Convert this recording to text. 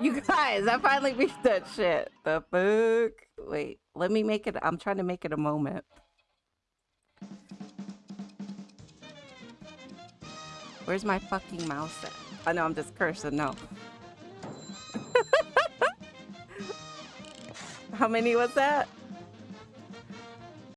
You guys, I finally beat that shit. The fuck? Wait, let me make it. I'm trying to make it a moment. Where's my fucking mouse at? Oh, I know I'm just cursing. No. How many was that?